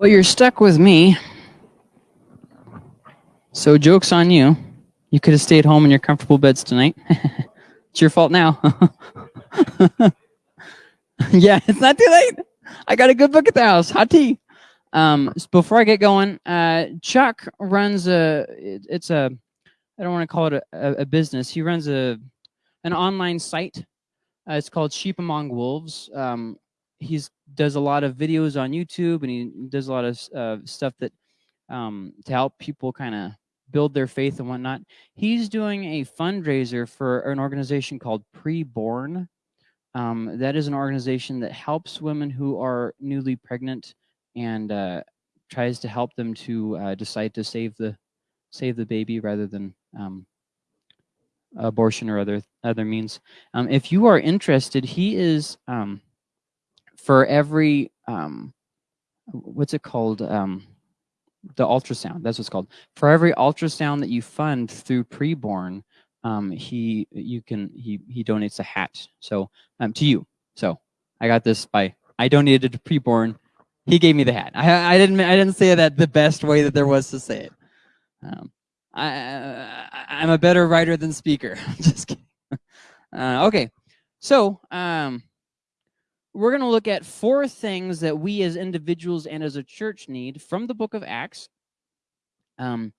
Well, you're stuck with me. So, joke's on you. You could have stayed home in your comfortable beds tonight. it's your fault now. yeah, it's not too late. I got a good book at the house. Hot tea. Um, before I get going, uh, Chuck runs a. It, it's a. I don't want to call it a, a, business. He runs a an online site. Uh, it's called Sheep Among Wolves. Um, he's does a lot of videos on YouTube and he does a lot of uh, stuff that um, to help people kind of build their faith and whatnot. He's doing a fundraiser for an organization called Preborn. Um, that is an organization that helps women who are newly pregnant and uh, tries to help them to uh, decide to save the save the baby rather than um, abortion or other other means. Um, if you are interested, he is um, for every um, what's it called? Um, the ultrasound that's what's called. For every ultrasound that you fund through preborn um, he you can he he donates a hat. So um, to you. So i got this by i donated to preborn. He gave me the hat. I i didn't i didn't say that the best way that there was to say it. Um, I, I i'm a better writer than speaker. Just kidding. Uh, okay. So um we're going to look at four things that we as individuals and as a church need from the book of Acts. Um,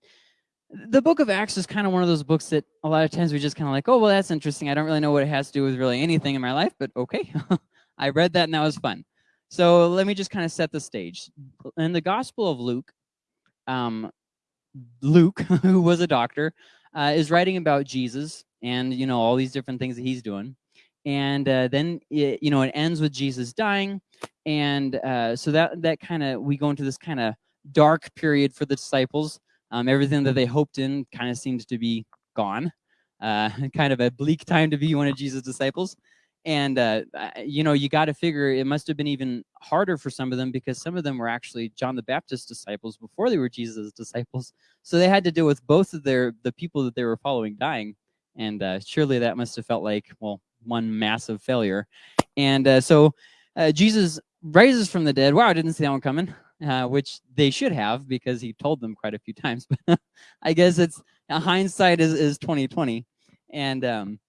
the book of Acts is kind of one of those books that a lot of times we just kind of like, oh, well, that's interesting. I don't really know what it has to do with really anything in my life, but okay. I read that and that was fun. So let me just kind of set the stage. In the Gospel of Luke, um, Luke, who was a doctor, uh, is writing about Jesus and, you know, all these different things that he's doing and uh, then it, you know it ends with jesus dying and uh, so that that kind of we go into this kind of dark period for the disciples. Um, everything that they hoped in kind of seems to be gone. Uh, kind of a bleak time to be one of jesus disciples. And uh, you know you got to figure it must have been even harder for some of them because some of them were actually john the baptist disciples before they were jesus disciples. So they had to deal with both of their the people that they were following dying. And uh, surely that must have felt like well one massive failure. And uh, so uh, Jesus rises from the dead. Wow, I didn't see that one coming, uh, which they should have because he told them quite a few times. But I guess it's hindsight is, is 2020. And um,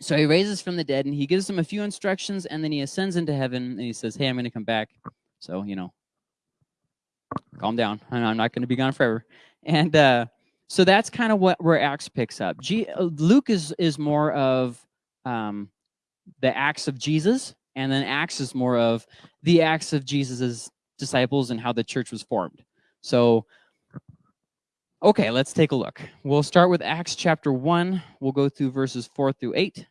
so he raises from the dead and he gives them a few instructions and then he ascends into heaven and he says, hey, I'm going to come back. So, you know, calm down. I'm not going to be gone forever. And uh, so that's kind of what where Acts picks up. G uh, Luke is is more of um, the acts of Jesus, and then Acts is more of the acts of Jesus's disciples and how the church was formed. So, okay, let's take a look. We'll start with Acts chapter 1. We'll go through verses 4 through 8.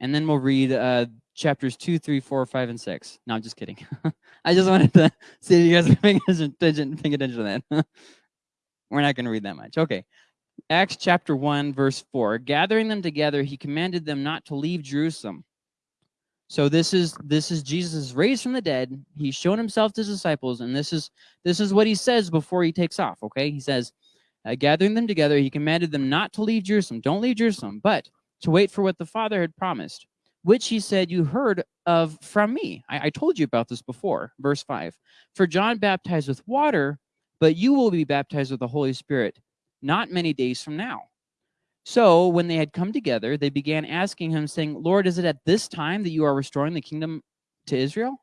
And then we'll read uh, chapters 2, 3, 4, 5, and 6. No, I'm just kidding. I just wanted to see if you guys are paying attention, paying to that. We're not going to read that much. Okay. Acts chapter 1, verse 4. Gathering them together, he commanded them not to leave Jerusalem. So this is this is Jesus raised from the dead. He's shown himself to his disciples, and this is this is what he says before he takes off. Okay, he says, uh, gathering them together, he commanded them not to leave Jerusalem. Don't leave Jerusalem, but to wait for what the Father had promised, which he said you heard of from me. I, I told you about this before. Verse five. For John baptized with water, but you will be baptized with the Holy Spirit not many days from now. So when they had come together, they began asking him, saying, Lord, is it at this time that you are restoring the kingdom to Israel?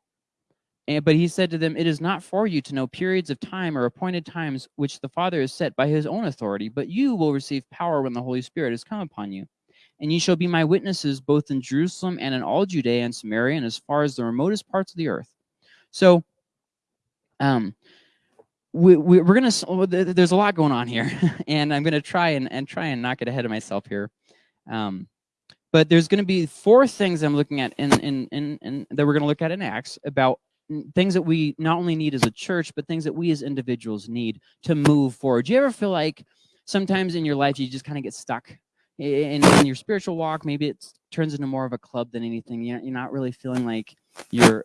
And, but he said to them, It is not for you to know periods of time or appointed times which the Father has set by his own authority, but you will receive power when the Holy Spirit has come upon you. And ye shall be my witnesses both in Jerusalem and in all Judea and Samaria and as far as the remotest parts of the earth. So um, we, we, are gonna there's a lot going on here and i'm gonna try and, and try and not get ahead of myself here. Um, but there's gonna be four things i'm looking at in, in, in, in that we're gonna look at in acts about things that we not only need as a church but things that we as individuals need to move forward. Do you ever feel like sometimes in your life you just kind of get stuck in, in your spiritual walk? Maybe it turns into more of a club than anything. You're not really feeling like you're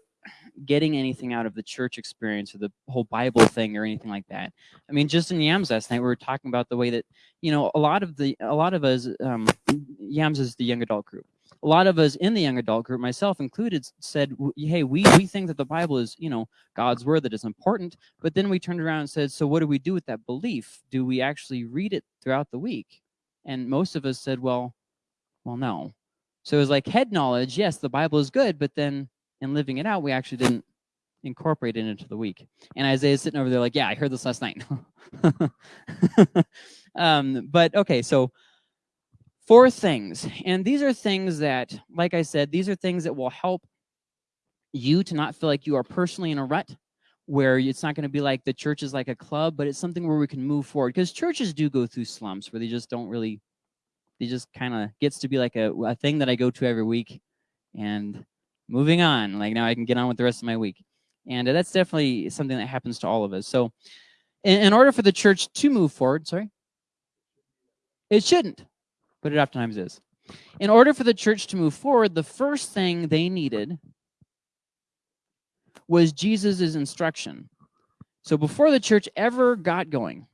getting anything out of the church experience or the whole Bible thing or anything like that. I mean, just in Yams last night, we were talking about the way that, you know, a lot of the, a lot of us, um, Yams is the young adult group. a lot of us in the young adult group, myself included, said, "Hey, we we think that the Bible is, you know, God's word that is important." But then we turned around and said, "So what do we do with that belief? Do we actually read it throughout the week?" And most of us said, "Well, well, no." So it was like head knowledge. Yes, the Bible is good, but then in living it out, we actually didn't incorporate it into the week. And Isaiah's sitting over there like, "Yeah, I heard this last night." um, but okay, so four things. And these are things that, like I said, these are things that will help you to not feel like you are personally in a rut where it's not going to be like the church is like a club, but it's something where we can move forward. Because churches do go through slumps where they just don't really, they just kind of gets to be like a, a thing that I go to every week and moving on. Like now I can get on with the rest of my week. And uh, that's definitely something that happens to all of us. So in, in order for the church to move forward, sorry, it shouldn't but it oftentimes is. In order for the church to move forward, the first thing they needed was Jesus' instruction. So before the church ever got going,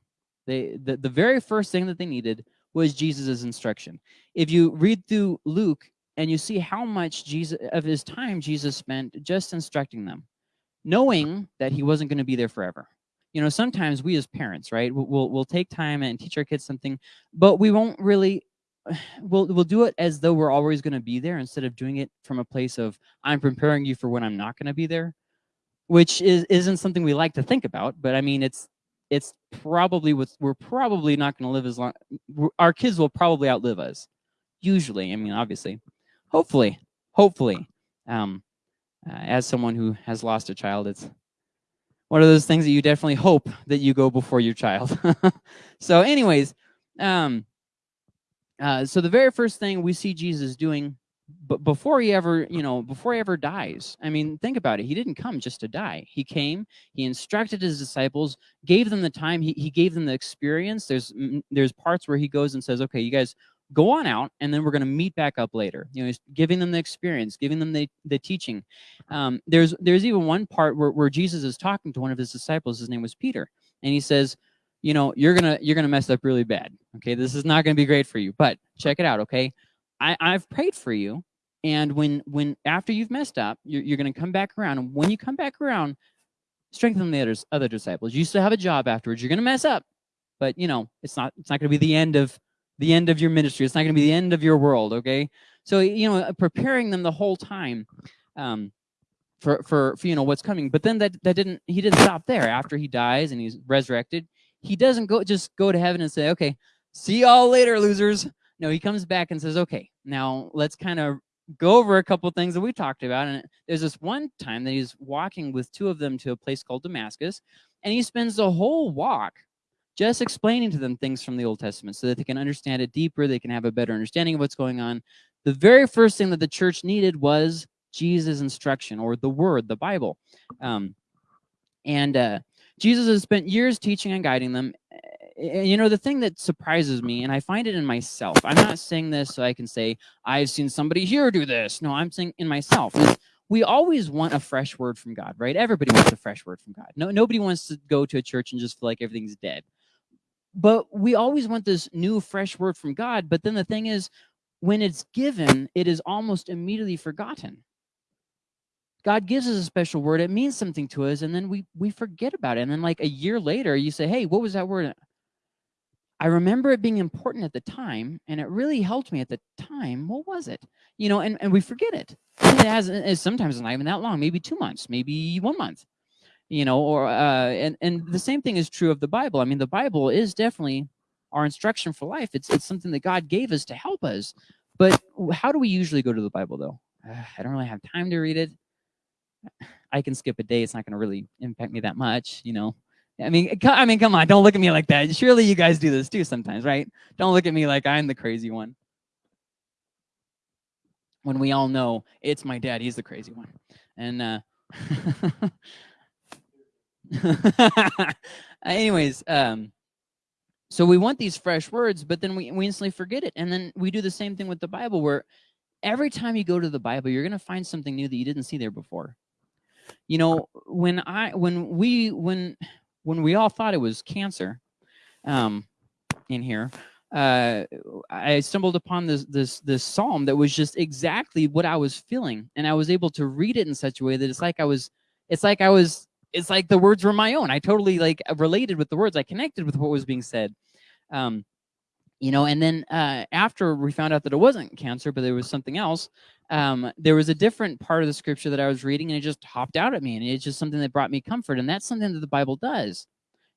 they the, the very first thing that they needed was Jesus' instruction. If you read through Luke and you see how much Jesus of his time Jesus spent just instructing them, knowing that he wasn't going to be there forever. You know, sometimes we as parents, right, we'll, we'll take time and teach our kids something, but we won't really we'll we'll do it as though we're always going to be there instead of doing it from a place of I'm preparing you for when I'm not going to be there, which is isn't something we like to think about. But I mean, it's it's probably with we're probably not going to live as long. Our kids will probably outlive us. Usually, I mean, obviously, hopefully, hopefully. Um, uh, as someone who has lost a child, it's one of those things that you definitely hope that you go before your child. so, anyways, um, uh, so the very first thing we see Jesus doing, but before he ever, you know, before he ever dies, I mean, think about it. He didn't come just to die. He came, he instructed his disciples, gave them the time, he, he gave them the experience. There's there's parts where he goes and says, okay, you guys go on out and then we're going to meet back up later you know he's giving them the experience giving them the, the teaching um, there's there's even one part where, where jesus is talking to one of his disciples his name was peter and he says you know, you're gonna you're gonna mess up really bad. Okay, this is not gonna be great for you. But check it out. Okay, I I've prayed for you, and when when after you've messed up, you're you're gonna come back around, and when you come back around, strengthen the others other disciples. You still have a job afterwards. You're gonna mess up, but you know it's not it's not gonna be the end of the end of your ministry. It's not gonna be the end of your world. Okay, so you know preparing them the whole time. Um, for, for, for you know what's coming but then that that didn't he didn't stop there after he dies and he's resurrected he doesn't go just go to heaven and say, okay, see y'all later, losers. No, he comes back and says, okay, now let's kind of go over a couple things that we talked about. And there's this one time that he's walking with two of them to a place called Damascus, and he spends the whole walk just explaining to them things from the Old Testament so that they can understand it deeper, they can have a better understanding of what's going on. The very first thing that the church needed was Jesus' instruction or the word, the Bible. Um, and uh, Jesus has spent years teaching and guiding them. And, you know, the thing that surprises me, and I find it in myself, I'm not saying this so I can say, I've seen somebody here do this. No, I'm saying in myself, is we always want a fresh word from God, right? Everybody wants a fresh word from God. No, nobody wants to go to a church and just feel like everything's dead. But we always want this new, fresh word from God. But then the thing is, when it's given, it is almost immediately forgotten. God gives us a special word, it means something to us, and then we we forget about it. And then like a year later, you say, hey, what was that word? I remember it being important at the time, and it really helped me at the time. What was it? You know, and, and we forget it. It has it's sometimes not even that long, maybe two months, maybe one month. You know, or uh, and and the same thing is true of the Bible. I mean, the Bible is definitely our instruction for life. It's it's something that God gave us to help us. But how do we usually go to the Bible though? Uh, I don't really have time to read it. I can skip a day. It's not going to really impact me that much, you know. I mean, I mean, come on, don't look at me like that. Surely you guys do this too sometimes, right? Don't look at me like I'm the crazy one. When we all know it's my dad, he's the crazy one. And uh anyways, um so we want these fresh words, but then we, we instantly forget it. And then we do the same thing with the Bible where every time you go to the Bible, you're going to find something new that you didn't see there before you know, when I when we when when we all thought it was cancer um, in here, uh, I stumbled upon this this this psalm that was just exactly what I was feeling, and I was able to read it in such a way that it's like I was, it's like I was, it's like the words were my own. I totally like related with the words. I connected with what was being said. Um, you know, and then uh, after we found out that it wasn't cancer, but there was something else, um, there was a different part of the scripture that I was reading, and it just hopped out at me, and it's just something that brought me comfort, and that's something that the Bible does.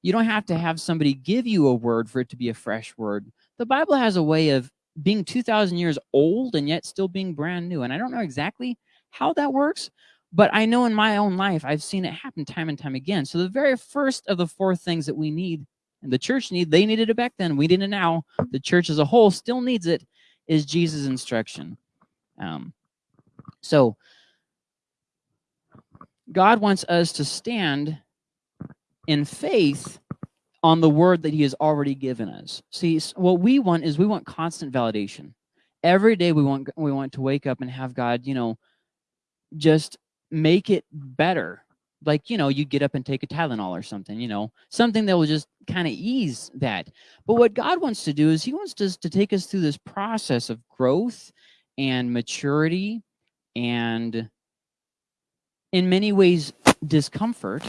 You don't have to have somebody give you a word for it to be a fresh word the Bible has a way of being 2,000 years old and yet still being brand new. And I don't know exactly how that works, but I know in my own life, I've seen it happen time and time again. So the very first of the four things that we need, and the church need, they needed it back then, we need it now, the church as a whole still needs it, is Jesus' instruction. Um, so God wants us to stand in faith on the word that he has already given us. See, what we want is we want constant validation. Every day we want we want to wake up and have God, you know, just make it better. Like, you know, you get up and take a Tylenol or something, you know, something that will just kind of ease that. But what God wants to do is he wants us to take us through this process of growth and maturity and in many ways discomfort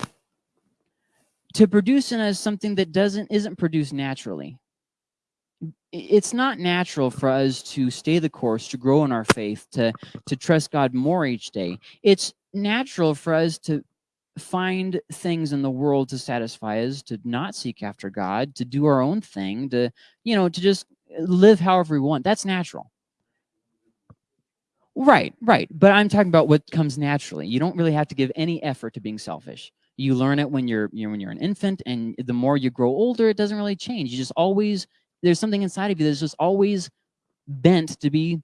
to produce in us something that doesn't isn't produced naturally. It's not natural for us to stay the course, to grow in our faith, to to trust God more each day. It's natural for us to find things in the world to satisfy us, to not seek after God, to do our own thing, to you know, to just uh, live however we want. That's natural. Right, right. But I'm talking about what comes naturally. You don't really have to give any effort to being selfish. You learn it when you're, you know, when you're an infant, and the more you grow older, it doesn't really change. You just always there's something inside of you that's just always bent to be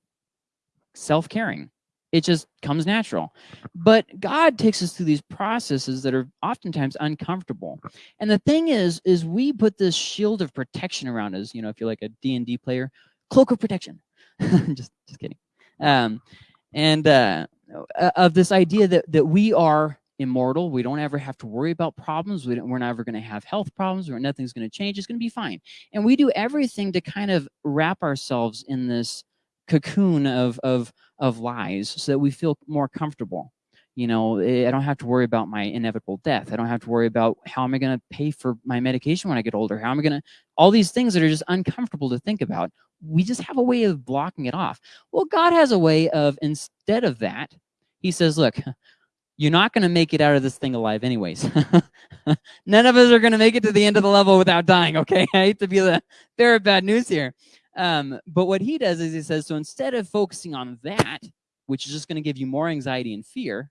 self-caring. It just comes natural. But God takes us through these processes that are oftentimes uncomfortable. And the thing is, is we put this shield of protection around us. You know, if you're like a D&D player, cloak of protection. just, just kidding. Um, and uh, of this idea that, that we are immortal. We don't ever have to worry about problems. We are never going to have health problems or nothing's going to change. It's going to be fine. And we do everything to kind of wrap ourselves in this cocoon of, of, of lies so that we feel more comfortable. You know, eh, I don't have to worry about my inevitable death. I don't have to worry about how am I going to pay for my medication when I get older? How am I going to, all these things that are just uncomfortable to think about. We just have a way of blocking it off. Well, God has a way of, instead of that, he says, look, you're not going to make it out of this thing alive anyways. None of us are going to make it to the end of the level without dying, okay? I hate to be the bearer of bad news here. Um, but what he does is he says, so instead of focusing on that, which is just going to give you more anxiety and fear,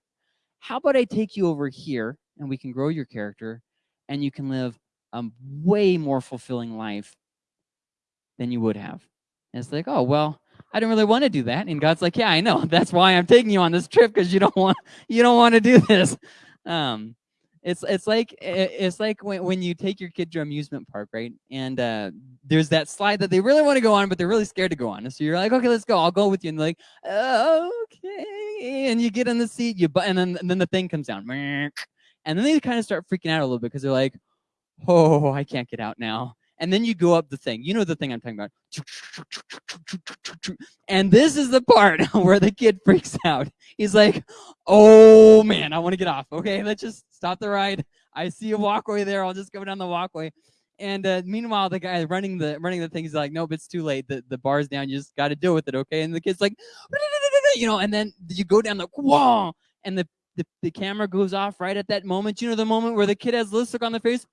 how about I take you over here and we can grow your character and you can live a way more fulfilling life than you would have. And it's like, oh, well, I didn't really want to do that. And God's like, yeah, I know. That's why I'm taking you on this trip because you don't want you don't want to do this. Um, it's it's like it's like when, when you take your kid to amusement park, right? And uh, there's that slide that they really want to go on, but they're really scared to go on. So you're like, okay, let's go. I'll go with you. And like, okay. And you get in the seat, you but and then and then the thing comes down, and then they kind of start freaking out a little bit because they're like, oh, I can't get out now and then you go up the thing. You know the thing I'm talking about. And this is the part where the kid freaks out. He's like, oh man, I want to get off. Okay, let's just stop the ride. I see a walkway there. I'll just go down the walkway. And uh, meanwhile, the guy running the running the thing is like, nope, it's too late. The the bar's down. You just got to deal with it, okay? And the kid's like, you know, and then you go down the whoa, and the, the the camera goes off right at that moment. You know the moment where the kid has look on the face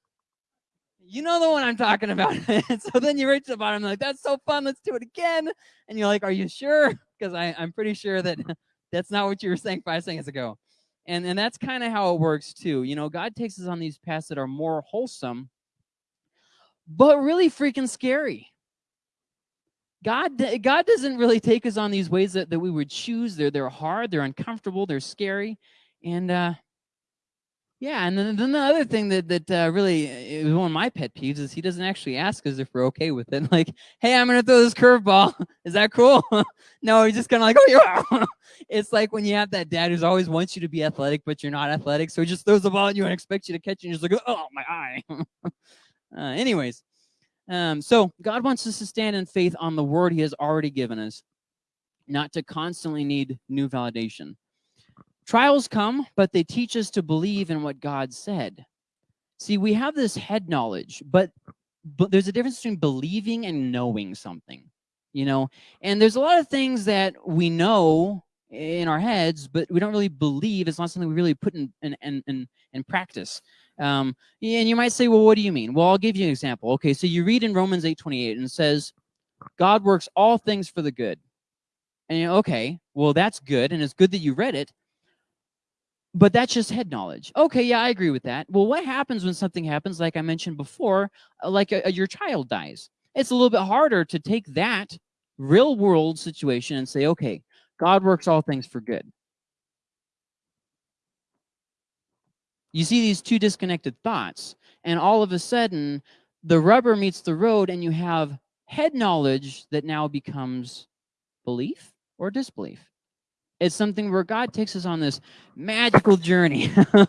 you know the one I'm talking about. so then you reach the bottom, like, that's so fun, let's do it again. And you're like, are you sure? Because I I'm pretty sure that that's not what you were saying five seconds ago. And, and that's kind of how it works too. You know, God takes us on these paths that are more wholesome, but really freaking scary. God, God doesn't really take us on these ways that, that we would choose. They're, they're hard, they're uncomfortable, they're scary. And uh, yeah, and then, then the other thing that that uh, really is one of my pet peeves is he doesn't actually ask us if we're okay with it. Like, hey, I'm gonna throw this curveball. Is that cool? no, he's just kind of like, oh, yeah. it's like when you have that dad who's always wants you to be athletic, but you're not athletic, so he just throws the ball at you and expects you to catch it, and you're just like, oh, my eye. uh, anyways, Um, so God wants us to stand in faith on the word he has already given us, not to constantly need new validation. Trials come, but they teach us to believe in what God said. See, we have this head knowledge, but but there's a difference between believing and knowing something, you know? And there's a lot of things that we know in our heads, but we don't really believe. It's not something we really put in, in, in, in practice. Um, and you might say, well, what do you mean? Well, I'll give you an example. Okay, so you read in Romans 8, 28 and it says, God works all things for the good. And you know, okay, well, that's good. And it's good that you read it. But that's just head knowledge. Okay, yeah, I agree with that. Well, what happens when something happens, like I mentioned before, uh, like a, a, your child dies? It's a little bit harder to take that real world situation and say, okay, God works all things for good. You see these two disconnected thoughts, and all of a sudden, the rubber meets the road, and you have head knowledge that now becomes belief or disbelief. It's something where God takes us on this magical journey of,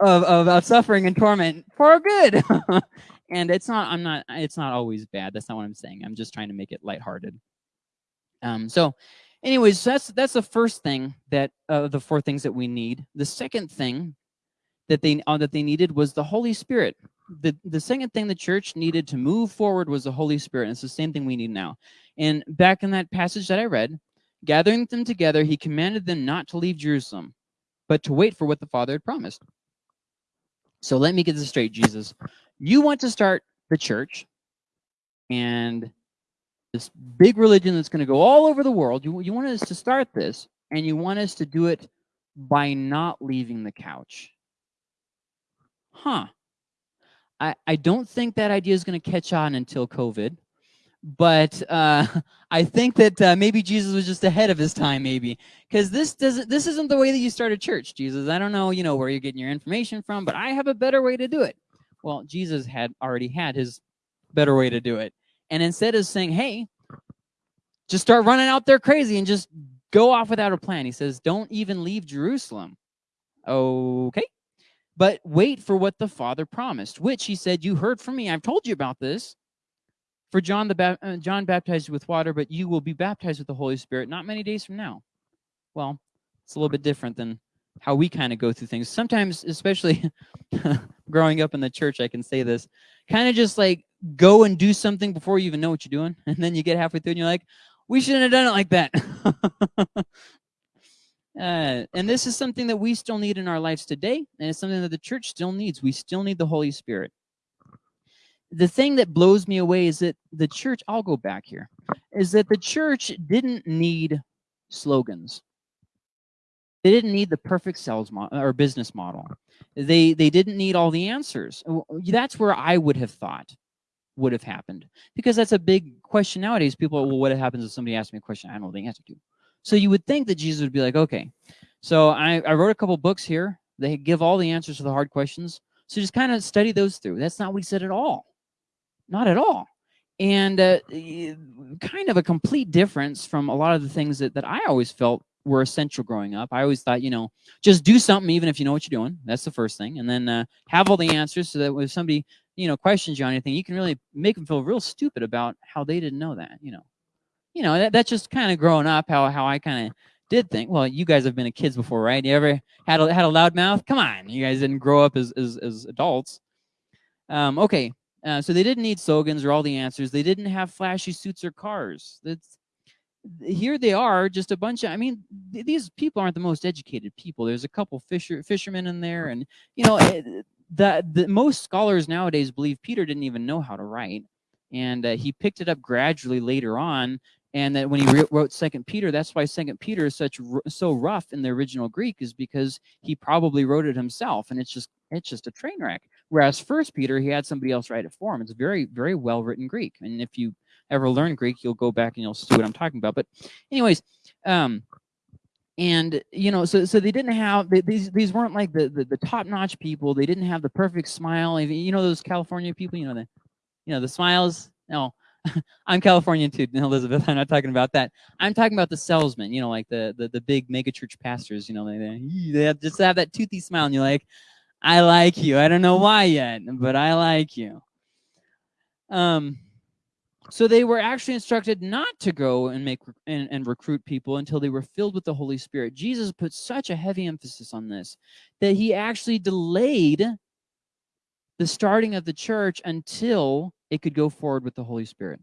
of, of, suffering and torment for good. and it's not, I'm not, it's not always bad. That's not what I'm saying. I'm just trying to make it lighthearted. Um, so anyways, that's, that's the first thing that, uh, the four things that we need. The second thing that they, uh, that they needed was the Holy Spirit. The, the second thing the church needed to move forward was the Holy Spirit. And it's the same thing we need now. And back in that passage that I read, Gathering them together, he commanded them not to leave Jerusalem, but to wait for what the Father had promised. So let me get this straight, Jesus. You want to start the church and this big religion that's going to go all over the world. You, you want us to start this, and you want us to do it by not leaving the couch. Huh. I, I don't think that idea is going to catch on until COVID but uh, I think that uh, maybe Jesus was just ahead of his time, maybe, because this doesn't. This isn't the way that you start a church, Jesus. I don't know, you know, where you're getting your information from, but I have a better way to do it. Well, Jesus had already had his better way to do it, and instead of saying, "Hey, just start running out there crazy and just go off without a plan," he says, "Don't even leave Jerusalem." Okay, but wait for what the Father promised, which he said, "You heard from me. I've told you about this." For John the ba uh, John baptized with water, but you will be baptized with the Holy Spirit not many days from now. Well, it's a little bit different than how we kind of go through things. Sometimes, especially growing up in the church, I can say this, kind of just like go and do something before you even know what you're doing. And then you get halfway through and you're like, we shouldn't have done it like that. uh, and this is something that we still need in our lives today. And it's something that the church still needs. We still need the Holy Spirit the thing that blows me away is that the church, I'll go back here, is that the church didn't need slogans. They didn't need the perfect sales model or business model. They they didn't need all the answers. That's where I would have thought would have happened because that's a big question nowadays. People, are, well, what happens if somebody asks me a question I don't know the answer to? So you would think that Jesus would be like, okay, so I, I wrote a couple books here. They give all the answers to the hard questions. So just kind of study those through. That's not what he said at all. Not at all. And uh, kind of a complete difference from a lot of the things that, that I always felt were essential growing up. I always thought, you know, just do something even if you know what you're doing. That's the first thing. And then uh, have all the answers so that if somebody, you know, questions you on anything, you can really make them feel real stupid about how they didn't know that, you know. You know, that, that's just kind of growing up, how, how I kind of did think. Well, you guys have been kids before, right? You ever had a, had a loud mouth? Come on, you guys didn't grow up as, as, as adults. Um, okay, uh, so they didn't need slogans or all the answers. They didn't have flashy suits or cars. That's here they are, just a bunch of. I mean, th these people aren't the most educated people. There's a couple fisher fishermen in there, and you know, eh, the the most scholars nowadays believe Peter didn't even know how to write, and uh, he picked it up gradually later on. And that when he wrote Second Peter, that's why Second Peter is such so rough in the original Greek, is because he probably wrote it himself, and it's just it's just a train wreck. Whereas First Peter, he had somebody else write it for him. It's very, very well written Greek. And if you ever learn Greek, you'll go back and you'll see what I'm talking about. But anyways, um, and you know, so so they didn't have they, these these weren't like the the, the top notch people. They didn't have the perfect smile. You know those California people. You know the you know the smiles. No, I'm Californian too, Elizabeth. I'm not talking about that. I'm talking about the salesmen. You know, like the the, the big megachurch pastors. You know, they they, have, just have that toothy smile, and you're like, I like you. I don't know why yet, but I like you. Um, So they were actually instructed not to go and make and, and, recruit people until they were filled with the Holy Spirit. Jesus put such a heavy emphasis on this that he actually delayed the starting of the church until it could go forward with the Holy Spirit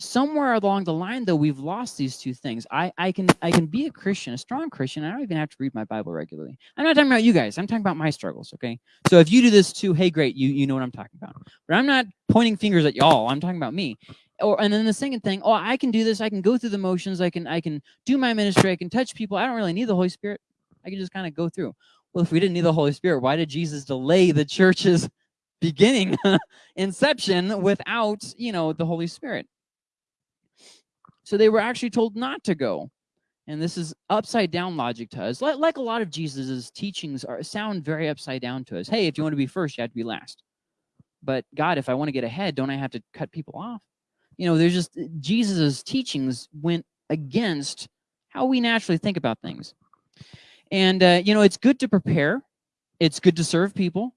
somewhere along the line though we've lost these two things. I i can i can be a christian a strong christian. I don't even have to read my bible regularly. I'm not talking about you guys. I'm talking about my struggles okay? So if you do this too hey great you you know what i'm talking about. But i'm not pointing fingers at y'all. I'm talking about me. Or and then the second thing oh i can do this. I can go through the motions. I can i can do my ministry. I can touch people. I don't really need the holy spirit. I can just kind of go through. Well if we didn't need the holy spirit why did jesus delay the church's beginning inception without you know the holy spirit so they were actually told not to go. And this is upside down logic to us. Like, a lot of Jesus's teachings are sound very upside down to us. Hey, if you want to be first, you have to be last. But God, if I want to get ahead, don't I have to cut people off? You know, there's just Jesus's teachings went against how we naturally think about things. And, uh, you know, it's good to prepare. It's good to serve people.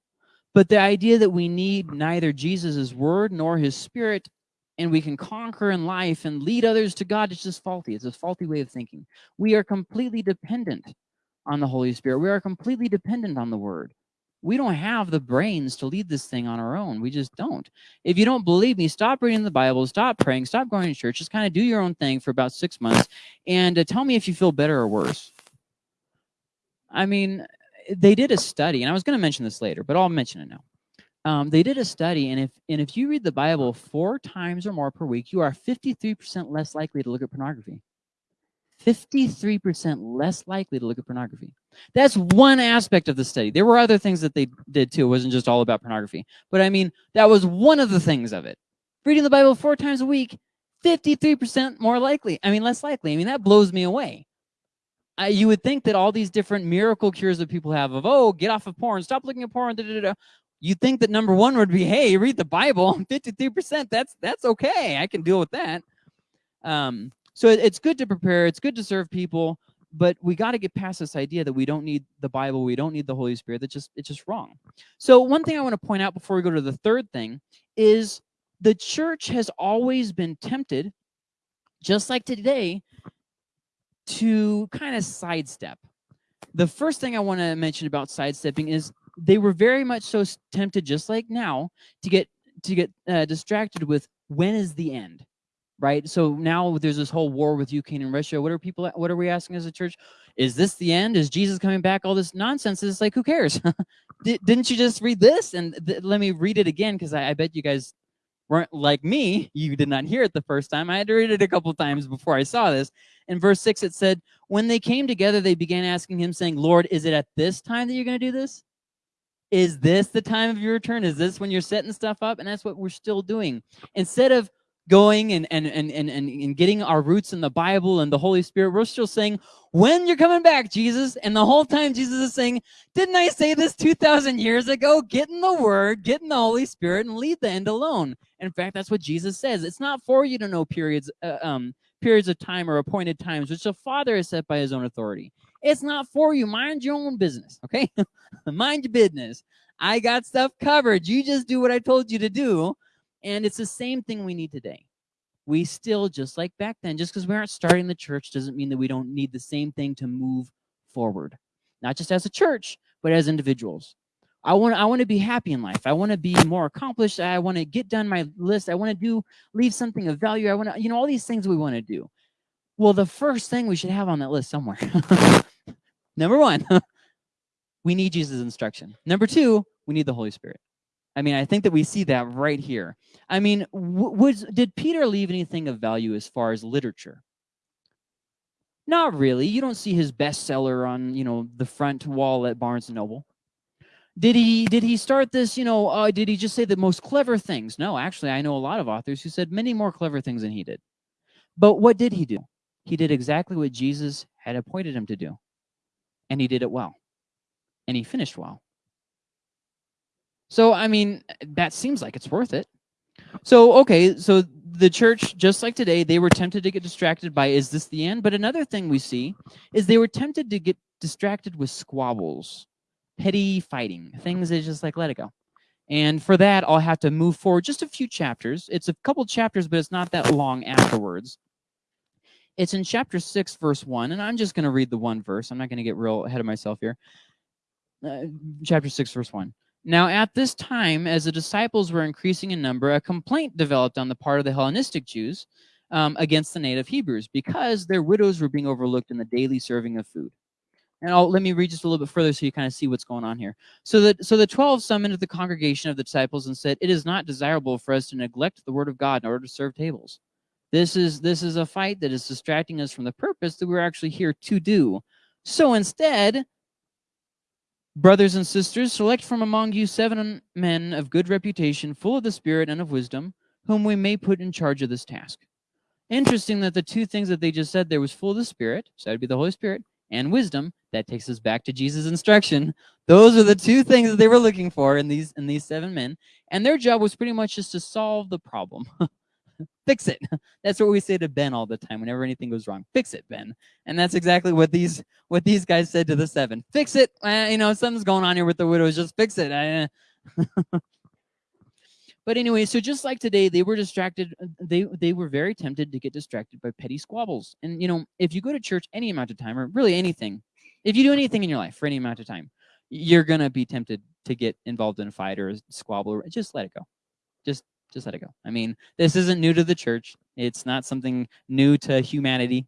But the idea that we need neither Jesus's word nor his spirit and we can conquer in life and lead others to God, it's just faulty. It's a faulty way of thinking. We are completely dependent on the Holy Spirit. We are completely dependent on the Word. We don't have the brains to lead this thing on our own. We just don't. If you don't believe me, stop reading the Bible, stop praying, stop going to church, just kind of do your own thing for about six months, and uh, tell me if you feel better or worse. I mean, they did a study, and I was going to mention this later, but I'll mention it now. Um, they did a study, and if and if you read the Bible four times or more per week, you are 53% less likely to look at pornography. 53% less likely to look at pornography. That's one aspect of the study. There were other things that they did too. It wasn't just all about pornography. But I mean, that was one of the things of it. Reading the Bible four times a week, 53% more likely. I mean, less likely. I mean, that blows me away. I, you would think that all these different miracle cures that people have of, oh, get off of porn, stop looking at porn, da, da, da, you think that number one would be, hey, read the Bible, 53%, that's that's okay. I can deal with that. Um, so it, it's good to prepare, it's good to serve people, but we got to get past this idea that we don't need the Bible, we don't need the Holy Spirit. That's just it's just wrong. So one thing I want to point out before we go to the third thing is the church has always been tempted, just like today, to kind of sidestep. The first thing I want to mention about sidestepping is they were very much so tempted, just like now, to get to get uh, distracted with when is the end, right? So now there's this whole war with Ukraine and Russia. What are people? What are we asking as a church? Is this the end? Is Jesus coming back? All this nonsense. It's like who cares? Didn't you just read this? And let me read it again because I, I bet you guys weren't like me. You did not hear it the first time. I had to read it a couple times before I saw this. In verse 6, it said, When they came together, they began asking him, saying, Lord, is it at this time that you're going to do this? Is this the time of your return? Is this when you're setting stuff up? And that's what we're still doing. Instead of going and, and, and, and, and getting our roots in the Bible and the Holy Spirit, we're still saying, when you're coming back, Jesus. And the whole time Jesus is saying, didn't I say this 2,000 years ago? Get in the Word, get in the Holy Spirit, and leave the end alone. in fact, that's what Jesus says. It's not for you to know periods, uh, um, periods of time or appointed times, which the Father has set by his own authority. It's not for you. Mind your own business, okay? Mind your business. I got stuff covered. You just do what I told you to do. And it's the same thing we need today. We still, just like back then, just because we aren't starting the church doesn't mean that we don't need the same thing to move forward. Not just as a church, but as individuals. I want I want to be happy in life. I want to be more accomplished. I want to get done my list. I want to do leave something of value. I want to, you know, all these things we want to do. Well, the first thing we should have on that list somewhere Number one, we need Jesus' instruction. Number two, we need the Holy Spirit. I mean, I think that we see that right here. I mean, was, did Peter leave anything of value as far as literature? Not really. You don't see his bestseller on, you know, the front wall at Barnes & Noble. Did he did he start this, you know, uh, did he just say the most clever things? No, actually, I know a lot of authors who said many more clever things than he did. But what did he do? He did exactly what Jesus had appointed him to do and he did it well. And he finished well. So, I mean, that seems like it's worth it. So, okay, so the church, just like today, they were tempted to get distracted by, is this the end? But another thing we see is they were tempted to get distracted with squabbles, petty fighting, things that just like, let it go. And for that, I'll have to move forward just a few chapters. It's a couple chapters, but it's not that long afterwards. It's in chapter 6, verse 1, and I'm just going to read the one verse. I'm not going to get real ahead of myself here. Uh, chapter 6, verse 1. Now, at this time, as the disciples were increasing in number, a complaint developed on the part of the Hellenistic Jews um, against the native Hebrews because their widows were being overlooked in the daily serving of food. And I'll, let me read just a little bit further so you kind of see what's going on here. So that so the 12 summoned the congregation of the disciples and said, It is not desirable for us to neglect the word of God in order to serve tables. This is this is a fight that is distracting us from the purpose that we're actually here to do. So instead, brothers and sisters, select from among you seven men of good reputation, full of the Spirit and of wisdom, whom we may put in charge of this task. Interesting that the two things that they just said there was full of the Spirit, so that would be the Holy Spirit, and wisdom. That takes us back to Jesus' instruction. Those are the two things that they were looking for in these in these seven men. And their job was pretty much just to solve the problem. Fix it. That's what we say to Ben all the time whenever anything goes wrong. Fix it, Ben. And that's exactly what these what these guys said to the seven. Fix it. Uh, you know, something's going on here with the widows. Just fix it. Uh, But anyway, so just like today, they were distracted. Uh, they they were very tempted to get distracted by petty squabbles. And you know, if you go to church any amount of time, or really anything, if you do anything in your life for any amount of time, you're gonna be tempted to get involved in a fight or a squabble. Just let it go. Just just let it go. I mean, this isn't new to the church. It's not something new to humanity.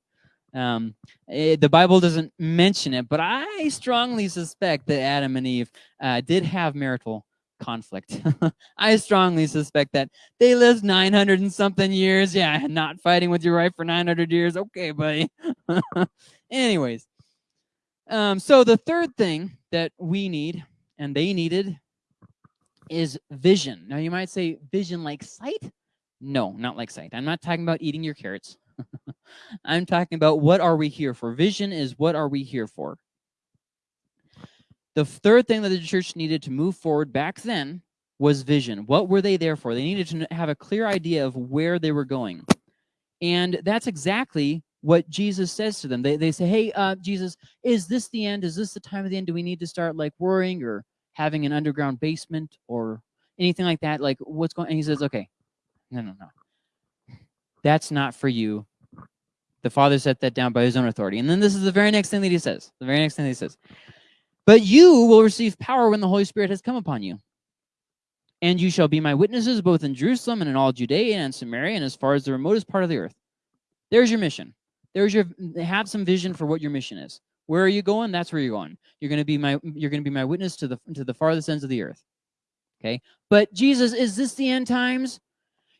Um, it, eh, the Bible doesn't mention it, but I strongly suspect that Adam and Eve uh, did have marital conflict. I strongly suspect that they lived 900 and something years. Yeah, not fighting with your wife for 900 years. Okay, buddy. Anyways, um, so the third thing that we need and they needed is vision. Now you might say vision like sight? No, not like sight. I'm not talking about eating your carrots. I'm talking about what are we here for? Vision is what are we here for? The third thing that the church needed to move forward back then was vision. What were they there for? They needed to have a clear idea of where they were going. And that's exactly what Jesus says to them. They, they say, hey, uh, Jesus, is this the end? Is this the time of the end? Do we need to start like worrying or having an underground basement or anything like that? Like what's going And he says, okay, no, no, no. That's not for you. The Father set that down by his own authority. And then this is the very next thing that he says. The very next thing that he says. But you will receive power when the Holy Spirit has come upon you. And you shall be my witnesses both in Jerusalem and in all Judea and Samaria and as far as the remotest part of the earth. There's your mission. There's your have some vision for what your mission is. Where are you going? That's where you're going. You're going to be my you're going to be my witness to the to the farthest ends of the earth. Okay? But Jesus, is this the end times?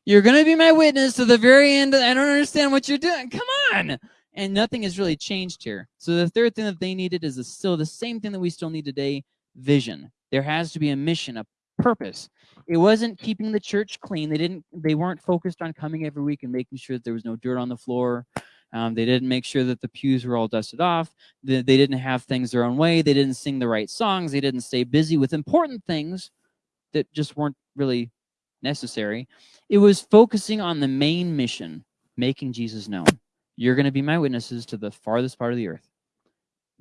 You're going to be my witness to the very end. I don't understand what you're doing. Come on and nothing has really changed here. So the third thing that they needed is still the same thing that we still need today, vision. There has to be a mission, a purpose. It wasn't keeping the church clean. They didn't they weren't focused on coming every week and making sure that there was no dirt on the floor. Um, they didn't make sure that the pews were all dusted off. They, they didn't have things their own way. They didn't sing the right songs. They didn't stay busy with important things that just weren't really necessary. It was focusing on the main mission, making Jesus known. You're going to be my witnesses to the farthest part of the earth.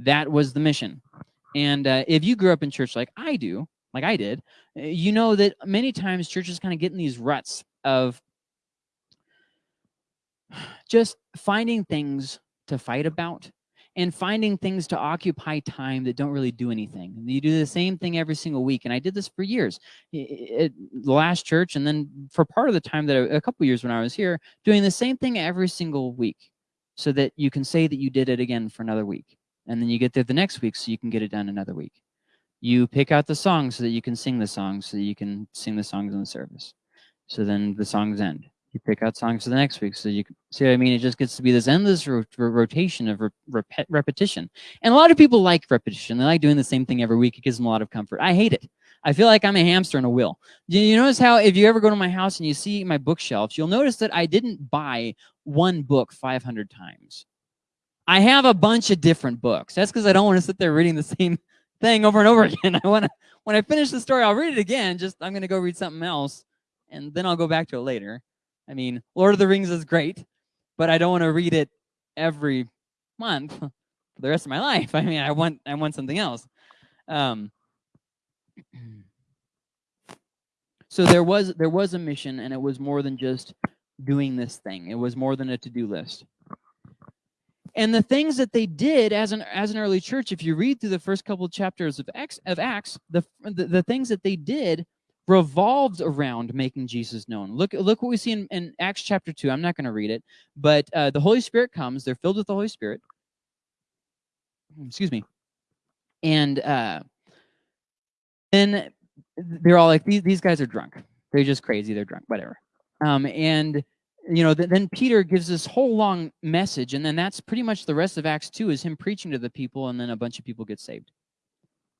That was the mission. And uh, if you grew up in church like I do, like I did, uh, you know that many times churches kind of get in these ruts of just finding things to fight about and finding things to occupy time that don't really do anything. You do the same thing every single week. And I did this for years. At the last church, and then for part of the time that I, a couple years when I was here, doing the same thing every single week so that you can say that you did it again for another week. And then you get there the next week so you can get it done another week. You pick out the songs so that you can sing the songs so that you can sing the songs in the service. So then the songs end. You pick out songs for the next week so you see what I mean? It just gets to be this endless ro rotation of re rep repetition. And a lot of people like repetition. They like doing the same thing every week. It gives them a lot of comfort. I hate it. I feel like I'm a hamster in a wheel. You, you notice how if you ever go to my house and you see my bookshelves, you'll notice that I didn't buy one book 500 times. I have a bunch of different books. That's because I don't want to sit there reading the same thing over and over again. I want to, when I finish the story, I'll read it again. Just I'm going to go read something else, and then I'll go back to it later. I mean, Lord of the Rings is great, but I don't want to read it every month for the rest of my life. I mean, I want I want something else. Um, So there was there was a mission, and it was more than just doing this thing. It was more than a to-do list. And the things that they did as an as an early church, if you read through the first couple of chapters of Acts, of Acts, the, the the things that they did revolved around making Jesus known. Look look what we see in, in Acts chapter two. I'm not going to read it, but uh, the Holy Spirit comes. They're filled with the Holy Spirit. Excuse me, and uh, then they're all like, these these guys are drunk. They're just crazy. They're drunk. Whatever. Um, and you know, th then Peter gives this whole long message, and then that's pretty much the rest of Acts 2 is him preaching to the people, and then a bunch of people get saved.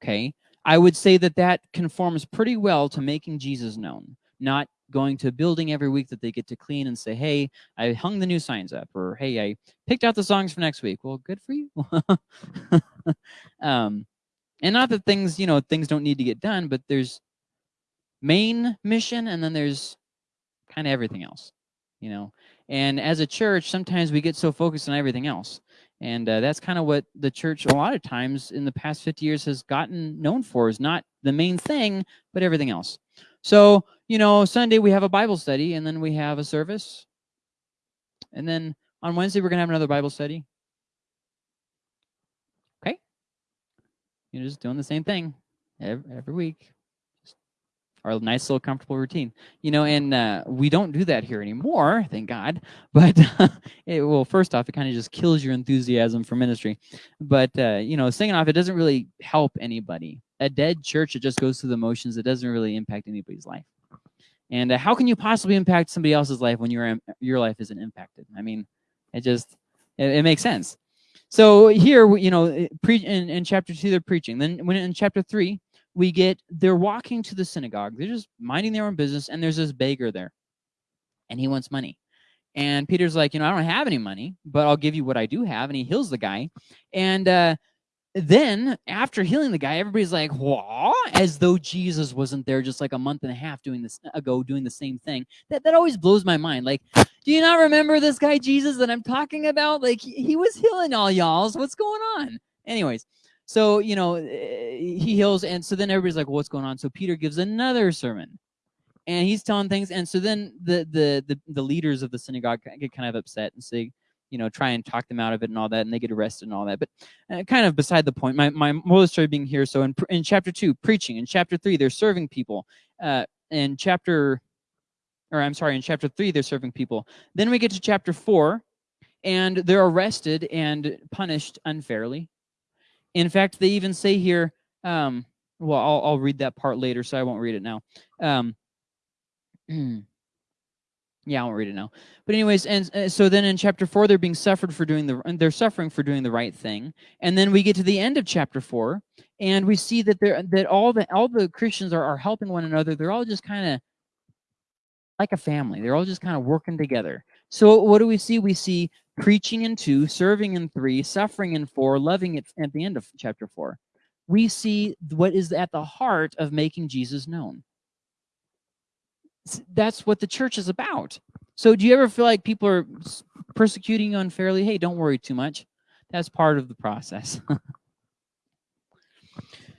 Okay? I would say that that conforms pretty well to making Jesus known, not going to a building every week that they get to clean and say, hey, I hung the new signs up, or hey, I picked out the songs for next week. Well, good for you. um, and not that things, you know, things don't need to get done, but there's main mission, and then there's kind of everything else you know. And as a church, sometimes we get so focused on everything else. And uh, that's kind of what the church, a lot of times in the past 50 years, has gotten known for is not the main thing, but everything else. So, you know, Sunday we have a Bible study, and then we have a service. And then on Wednesday, we're going to have another Bible study. Okay? You're just doing the same thing every, every week our nice little comfortable routine. You know and uh, we don't do that here anymore thank god but it well first off it kind of just kills your enthusiasm for ministry. But uh, you know singing off it doesn't really help anybody. A dead church it just goes through the motions it doesn't really impact anybody's life. And uh, how can you possibly impact somebody else's life when your your life isn't impacted? I mean it just it, it makes sense. So here you know pre in, in chapter two they're preaching. Then when in chapter three we get they're walking to the synagogue. They're just minding their own business, and there's this beggar there, and he wants money. And Peter's like, you know, I don't have any money, but I'll give you what I do have. And he heals the guy. And uh, then after healing the guy, everybody's like? As though Jesus wasn't there just like a month and a half doing this ago, doing the same thing. That that always blows my mind. Like, do you not remember this guy Jesus that I'm talking about? Like, he was healing all y'all's. What's going on? Anyways, so, you know, eh, he heals. And so then everybody's like, well, what's going on? So Peter gives another sermon and he's telling things. And so then the, the, the, the leaders of the synagogue get kind of upset and say, you know, try and talk them out of it and all that, and they get arrested and all that. But uh, kind of beside the point, my, my moral story being here. So in, in chapter two, preaching. In chapter three, they're serving people. Uh, in chapter, or I'm sorry, in chapter three, they're serving people. Then we get to chapter four, and they're arrested and punished unfairly. In fact, they even say here, um, well, I'll, I'll read that part later, so I won't read it now. Um, yeah, I won't read it now. But anyways, and uh, so then in chapter four, they're being suffered for doing the, they're suffering for doing the right thing. And then we get to the end of chapter four, and we see that they're that all the all the Christians are, are helping one another. They're all just kind of like a family. They're all just kind of working together. So what do we see? We see preaching in two, serving in three, suffering in four, loving it at the end of chapter four. We see what is at the heart of making Jesus known. That's what the church is about. So do you ever feel like people are persecuting you unfairly? Hey, don't worry too much. That's part of the process.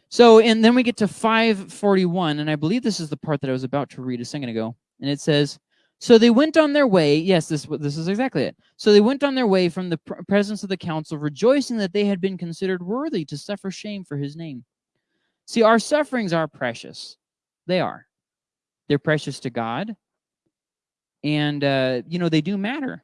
so, and then we get to 541, and I believe this is the part that I was about to read a second ago. And it says, so they went on their way. Yes, this, this is exactly it. So they went on their way from the pr presence of the council, rejoicing that they had been considered worthy to suffer shame for his name. See, our sufferings are precious. They are. They're precious to God. And, uh, you know, they do matter.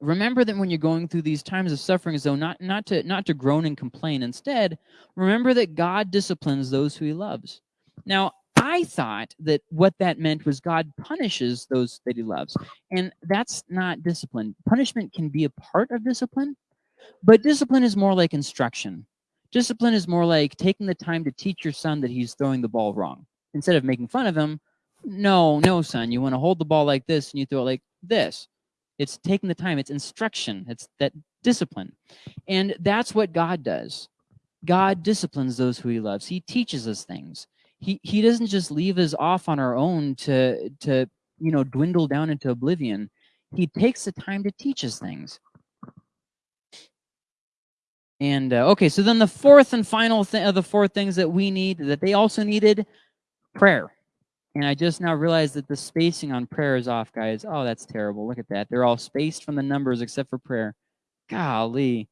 Remember that when you're going through these times of suffering, though, not, not, to, not to groan and complain. Instead, remember that God disciplines those who he loves. Now, I thought that what that meant was God punishes those that he loves. And that's not discipline. Punishment can be a part of discipline, but discipline is more like instruction. Discipline is more like taking the time to teach your son that he's throwing the ball wrong. Instead of making fun of him, no, no, son, you want to hold the ball like this and you throw it like this. It's taking the time. It's instruction. It's that discipline. And that's what God does. God disciplines those who he loves. He teaches us things he he doesn't just leave us off on our own to to you know dwindle down into oblivion he takes the time to teach us things and uh, okay so then the fourth and final thing of the four things that we need that they also needed prayer And I just now realized that the spacing on prayer is off, guys. Oh, that's terrible. Look at that. They're all spaced from the numbers except for prayer. Golly.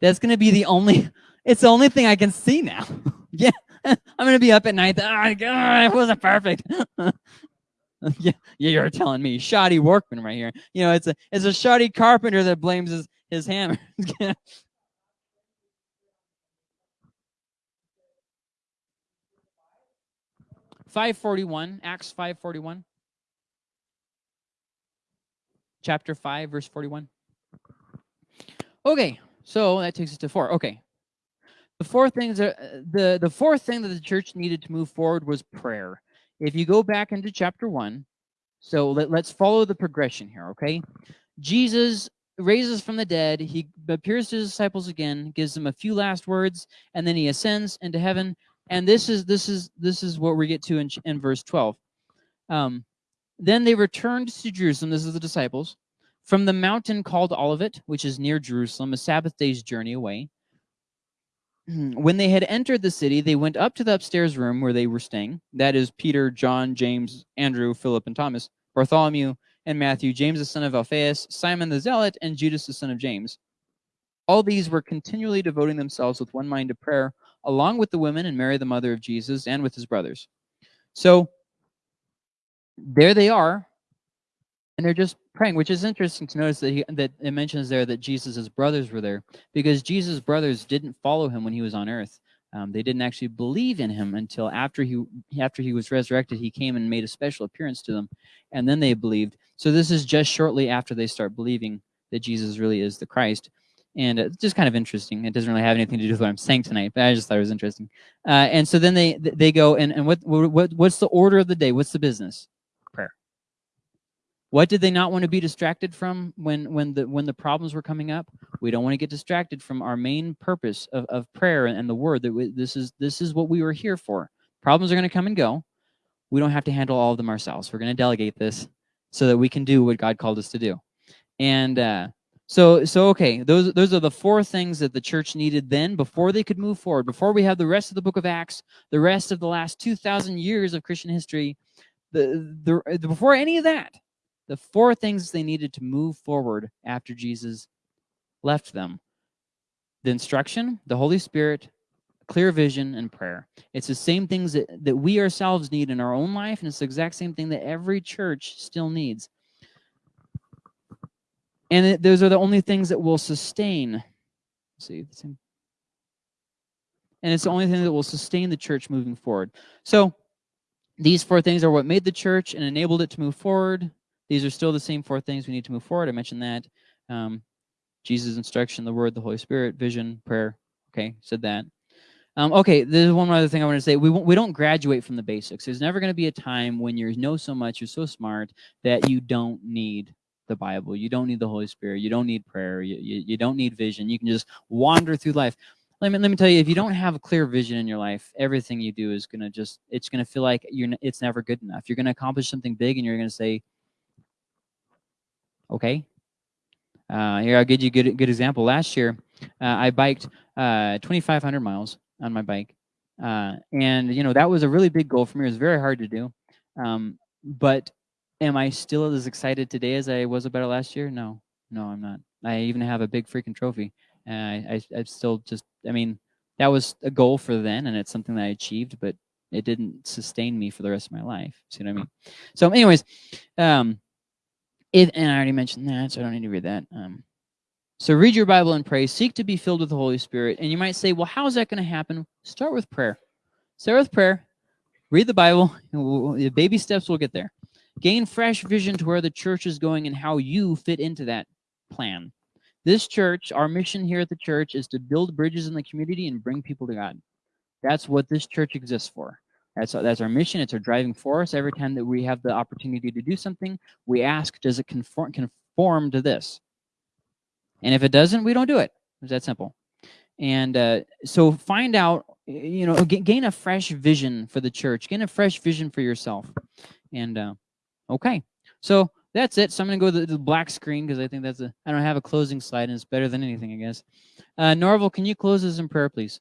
That's going to be the only, it's the only thing I can see now. yeah. I'm to be up at night. Ah, oh, God, ah, it wasn't perfect. yeah, you're telling me. Shoddy workman right here. You know, it's a, it's a shoddy carpenter that blames his, his hammer. 541, Acts 541. Chapter 5, verse 41. Okay, so that takes us to four. Okay. The fourth things are, the the fourth thing that the church needed to move forward was prayer. If you go back into chapter 1, so let, let's follow the progression here, okay? Jesus raises from the dead, he appears to his disciples again, gives them a few last words, and then he ascends into heaven and this is this is this is what we get to in, in verse 12 um, then they returned to jerusalem this is the disciples from the mountain called olivet which is near jerusalem a sabbath day's journey away when they had entered the city they went up to the upstairs room where they were staying that is peter john james andrew philip and thomas bartholomew and matthew james the son of alphaeus simon the zealot and judas the son of james all these were continually devoting themselves with one mind to prayer along with the women and Mary, the mother of Jesus, and with his brothers. So there they are, and they're just praying, which is interesting to notice that he, that it mentions there that Jesus' brothers were there, because Jesus' brothers didn't follow him when he was on earth. Um, they didn't actually believe in him until after he after he was resurrected. He came and made a special appearance to them, and then they believed. So this is just shortly after they start believing that Jesus really is the Christ and it's just kind of interesting. It doesn't really have anything to do with what I'm saying tonight, but I just thought it was interesting. Uh, and so then they they go and and what what what's the order of the day? What's the business? What did they not want to be distracted from when when the when the problems were coming up? We don't want to get distracted from our main purpose of, of prayer and, the word that we, this is this is what we were here for. Problems are going to come and go. We don't have to handle all of them ourselves. We're going to delegate this so that we can do what God called us to do. And uh, so, so okay, those those are the four things that the church needed then before they could move forward. Before we have the rest of the book of Acts, the rest of the last 2,000 years of Christian history, the, the, the before any of that, the four things they needed to move forward after Jesus left them. The instruction, the Holy Spirit, clear vision, and prayer. It's the same things that, that we ourselves need in our own life, and it's the exact same thing that every church still needs. And it, those are the only things that will sustain. see, and it's the only thing that will sustain the church moving forward. So these four things are what made the church and enabled it to move forward. These are still the same four things we need to move forward. I mentioned that. Um, Jesus' instruction, the word, the Holy Spirit, vision, prayer. Okay, said that. Um, okay, there's one other thing I want to say. We, we don't graduate from the basics. There's never going to be a time when you know so much, you're so smart, that you don't need the Bible. You don't need the Holy Spirit. You don't need prayer. You, you, you don't need vision. You can just wander through life. Let me, let me tell you, if you don't have a clear vision in your life, everything you do is going to just, it's going to feel like you're, it's never good enough. You're going to accomplish something big and you're going to say, okay. Uh, here, I'll give you a good, good example. Last year, uh, I biked uh, 2,500 miles on my bike. Uh, and, you know, that was a really big goal for me. It was very hard to do. Um, but Am I still as excited today as I was about it last year? No, no, I'm not. I even have a big freaking trophy. And I, I, I still just, I mean, that was a goal for then, and it's something that I achieved, but it didn't sustain me for the rest of my life. See what I mean? So, anyways, um, it, and I already mentioned that, so I don't need to read that. Um, so read your Bible and pray. Seek to be filled with the Holy Spirit. And you might say, well, how is that going to happen? Start with prayer. Start with prayer. Read the Bible. The baby steps will get there. Gain fresh vision to where the church is going and how you fit into that plan. This church, our mission here at the church is to build bridges in the community and bring people to God. That's what this church exists for. That's, that's our mission. It's our driving force. Every time that we have the opportunity to do something, we ask, does it conform, conform to this? And if it doesn't, we don't do it. It's that simple. And uh, so find out, you know, gain a fresh vision for the church. Gain a fresh vision for yourself. And uh, Okay, so that's it. So I'm going to go to the, black screen because I think that's a, I don't have a closing slide and it's better than anything, I guess. Uh, Norval, can you close us in prayer, please?